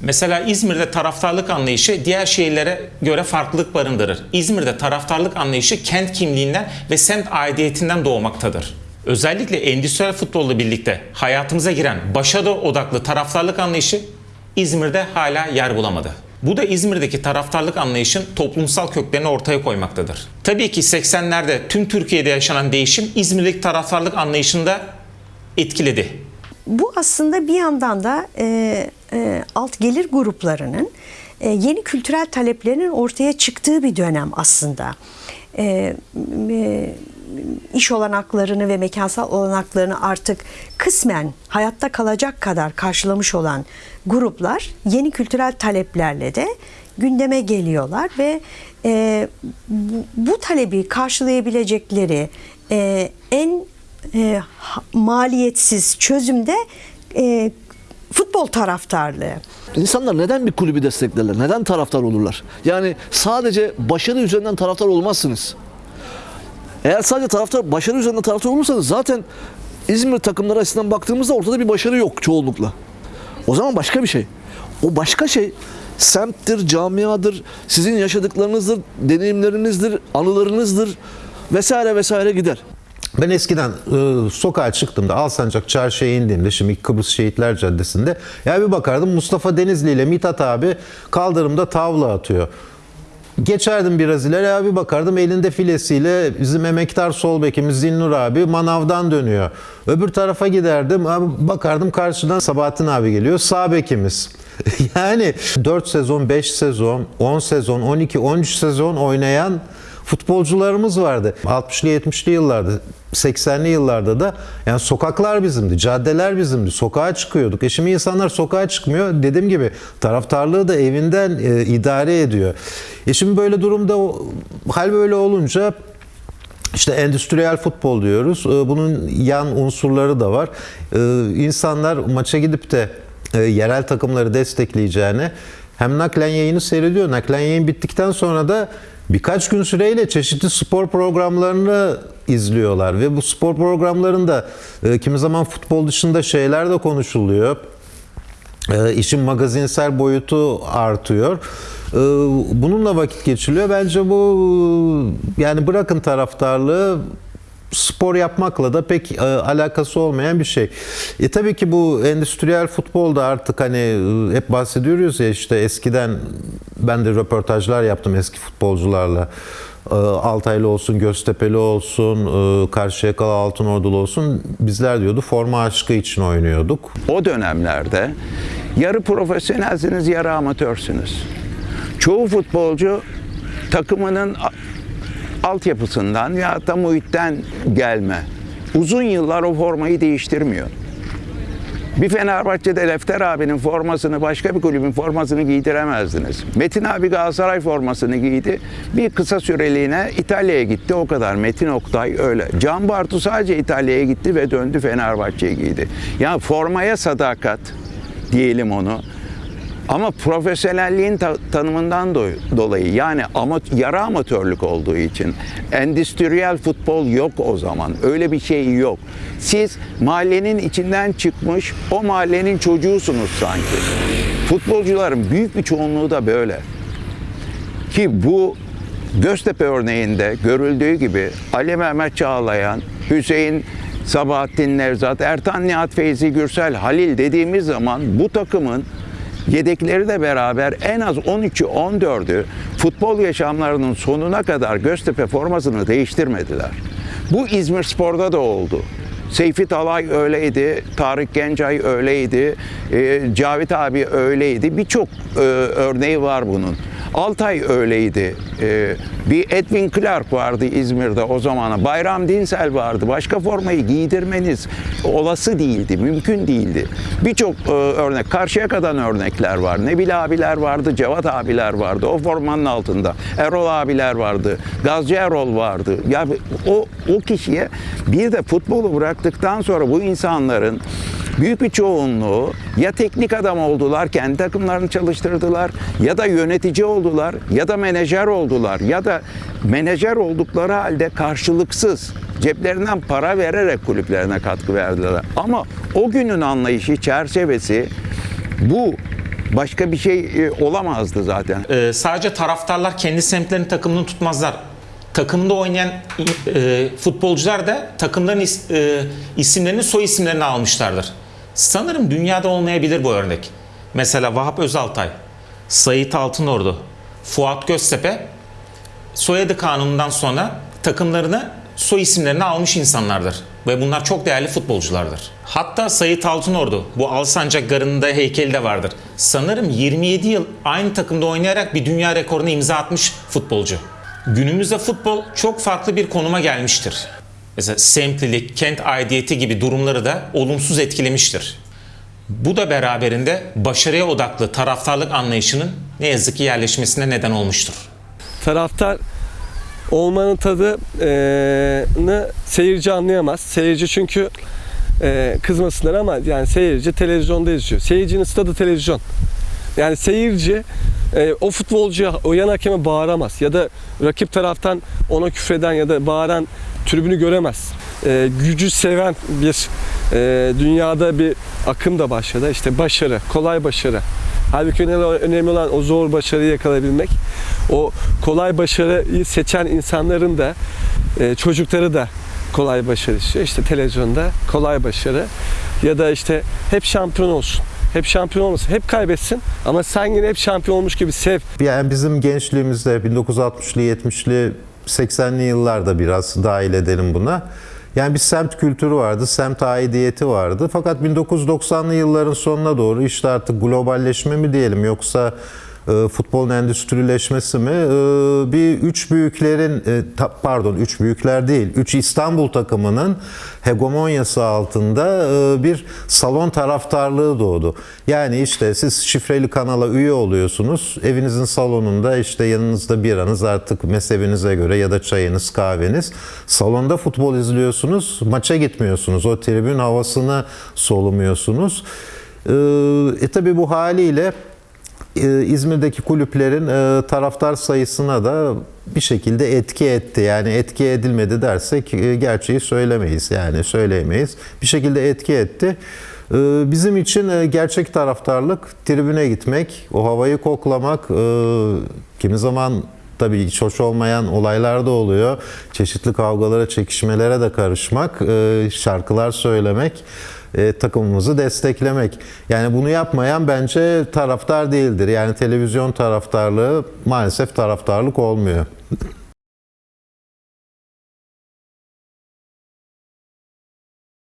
Mesela İzmir'de taraftarlık anlayışı diğer şehirlere göre farklılık barındırır. İzmir'de taraftarlık anlayışı kent kimliğinden ve semt aidiyetinden doğmaktadır. Özellikle endüstriyel futbolla birlikte hayatımıza giren başarı odaklı taraftarlık anlayışı İzmir'de hala yer bulamadı. Bu da İzmir'deki taraftarlık anlayışın toplumsal köklerini ortaya koymaktadır. Tabii ki 80'lerde tüm Türkiye'de yaşanan değişim İzmir'deki taraftarlık anlayışını da etkiledi. Bu aslında bir yandan da e, e, alt gelir gruplarının e, yeni kültürel taleplerinin ortaya çıktığı bir dönem aslında. E, iş olanaklarını ve mekansal olanaklarını artık kısmen hayatta kalacak kadar karşılamış olan gruplar yeni kültürel taleplerle de gündeme geliyorlar ve bu, talebi karşılayabilecekleri en maliyetsiz çözümde e, futbol taraftarlığı. İnsanlar neden bir kulübü desteklerler? Neden taraftar olurlar? Yani sadece başarı üzerinden taraftar olmazsınız. Eğer sadece taraftar başarı üzerinden taraftar olursanız zaten İzmir takımları açısından baktığımızda ortada bir başarı yok çoğunlukla. O zaman başka bir şey. O başka şey semttir, camiadır, sizin yaşadıklarınızdır, deneyimlerinizdir, anılarınızdır vesaire vesaire gider. Ben eskiden e, sokağa çıktığımda Alsancak Çarşı'ya indiğimde şimdi Kıbrıs Şehitler Caddesi'nde ya bir bakardım Mustafa Denizli ile Mithat abi kaldırımda tavla atıyor. Geçerdim biraz ileri ya bir bakardım elinde filesiyle bizim emektar sol bekimiz Zinnur abi manavdan dönüyor. Öbür tarafa giderdim abi bakardım karşıdan Sabahattin abi geliyor sağ bekimiz. yani 4 sezon, 5 sezon, 10 sezon, 12, 13 sezon oynayan futbolcularımız vardı. 60'lı 70'li yıllarda, 80'li yıllarda da yani sokaklar bizimdi, caddeler bizimdi. Sokağa çıkıyorduk. E şimdi insanlar sokağa çıkmıyor. Dediğim gibi taraftarlığı da evinden e, idare ediyor. E şimdi böyle durumda hal böyle olunca işte endüstriyel futbol diyoruz. Ee, Bunun yan unsurları da var. Ee, İnsanlar maça gidip de e, yerel takımları destekleyeceğine hem naklen yayını seyrediyor. Naklen yayın bittikten sonra da birkaç gün süreyle çeşitli spor programlarını izliyorlar ve bu spor programlarında e, kimi zaman futbol dışında şeyler de konuşuluyor. E, işin magazinsel boyutu artıyor. E, bununla vakit geçiriliyor. Bence bu yani bırakın taraftarlığı spor yapmakla da pek e, alakası olmayan bir şey. E tabii ki bu endüstriyel futbolda artık hani e, hep bahsediyoruz ya işte eskiden ben de röportajlar yaptım eski futbolcularla. E, Altaylı olsun, Göztepe'li olsun, e, Karşıyakalı Altınordulu olsun. Bizler diyordu forma aşkı için oynuyorduk. o dönemlerde yarı profesyonelsiniz, yarı amatörsünüz. Çoğu futbolcu takımının altyapısından ya da muhitten gelme. Uzun yıllar o formayı değiştirmiyor. Bir Fenerbahçe'de Lefter abinin formasını başka bir kulübün formasını giydiremezdiniz. Metin abi Galatasaray formasını giydi. Bir kısa süreliğine İtalya'ya gitti o kadar. Metin Oktay öyle. Can Bartu sadece İtalya'ya gitti ve döndü Fenerbahçe'ye giydi. Ya formaya sadakat diyelim onu. Ama profesyonelliğin ta- tanımından do- dolayı yani ama yarı amatörlük olduğu için endüstriyel futbol yok o zaman. Öyle bir şey yok. Siz mahallenin içinden çıkmış o mahallenin çocuğusunuz sanki. Futbolcuların büyük bir çoğunluğu da böyle. Ki bu Göztepe örneğinde görüldüğü gibi Ali Mehmet Çağlayan, Hüseyin Sabahattin Nevzat, Ertan Nihat Feyzi Gürsel, Halil dediğimiz zaman bu takımın yedekleri de beraber en az 13'ü 14'ü futbol yaşamlarının sonuna kadar Göztepe formasını değiştirmediler. Bu İzmir Spor'da da oldu. Seyfi Talay öyleydi, Tarık Gencay öyleydi, e, Cavit abi öyleydi. Birçok e, örneği var bunun. Altay öyleydi. E, bir Edwin Clark vardı İzmir'de o zamana. Bayram Dinsel vardı. Başka formayı giydirmeniz olası değildi, mümkün değildi. Birçok e, örnek, Karşıyaka'dan örnekler var. Nebil abiler vardı, Cevat abiler vardı. O formanın altında. Erol abiler vardı. Gazcı Erol vardı. Ya o, o kişiye bir de futbolu bıraktıktan sonra bu insanların büyük bir çoğunluğu ya teknik adam oldular, kendi takımlarını çalıştırdılar ya da yönetici oldular ya da menajer oldular ya da menajer oldukları halde karşılıksız ceplerinden para vererek kulüplerine katkı verdiler. Ama o günün anlayışı çerçevesi bu Başka bir şey e, olamazdı zaten. Ee, sadece taraftarlar kendi semtlerinin takımını tutmazlar. Takımda oynayan e, futbolcular da takımların is- e, isimlerini soy isimlerini almışlardır. Sanırım dünyada olmayabilir bu örnek. Mesela Vahap Özaltay, Sait Altınordu, Fuat Göztepe soyadı kanunundan sonra takımlarını soy isimlerini almış insanlardır. Ve bunlar çok değerli futbolculardır. Hatta Sait Altınordu bu Alsancak Garı'nda heykeli de vardır. Sanırım 27 yıl aynı takımda oynayarak bir dünya rekoruna imza atmış futbolcu. Günümüzde futbol çok farklı bir konuma gelmiştir. Mesela semtlilik, kent aidiyeti gibi durumları da olumsuz etkilemiştir. Bu da beraberinde başarıya odaklı taraftarlık anlayışının ne yazık ki yerleşmesine neden olmuştur. taraftar olmanın tadını seyirci anlayamaz. Seyirci çünkü kızmasınlar ama yani seyirci televizyonda izliyor. Seyircinin stadı televizyon. Yani seyirci o futbolcuya, o yan hakeme bağıramaz. Ya da rakip taraftan ona küfreden ya da bağıran tribünü göremez. E, gücü seven bir e, dünyada bir akım da başladı. İşte başarı, kolay başarı. Halbuki önemli, olan o zor başarıyı yakalayabilmek. O kolay başarıyı seçen insanların da e, çocukları da kolay başarı istiyor. İşte televizyonda kolay başarı ya da işte hep şampiyon olsun. Hep şampiyon olmasın. Hep kaybetsin ama sen yine hep şampiyon olmuş gibi sev. Yani bizim gençliğimizde 1960'lı, 70'li, 80'li yıllarda biraz dahil edelim buna. Yani bir semt kültürü vardı, semt aidiyeti vardı. Fakat 1990'lı yılların sonuna doğru işte artık globalleşme mi diyelim yoksa e, futbolun endüstrileşmesi mi? E, bir üç büyüklerin, e, ta- pardon üç büyükler değil, üç İstanbul takımının hegemonyası altında e, bir salon taraftarlığı doğdu. Yani işte siz şifreli kanala üye oluyorsunuz. Evinizin salonunda işte yanınızda biranız artık mezhebinize göre ya da çayınız, kahveniz. Salonda futbol izliyorsunuz. Maça gitmiyorsunuz. O tribün havasını solumuyorsunuz. E, e tabi bu haliyle İzmir'deki kulüplerin e, taraftar sayısına da bir şekilde etki etti. Yani etki edilmedi dersek e, gerçeği söylemeyiz. Yani söyleyemeyiz. Bir şekilde etki etti. E, Bizim için e, gerçek taraftarlık tribüne gitmek, o havayı koklamak, e, kimi zaman tabii hiç hoş olmayan olaylar da oluyor. Çeşitli kavgalara, çekişmelere de karışmak, e, şarkılar söylemek e, takımımızı desteklemek. Yani bunu yapmayan bence taraftar değildir. Yani televizyon taraftarlığı maalesef taraftarlık olmuyor.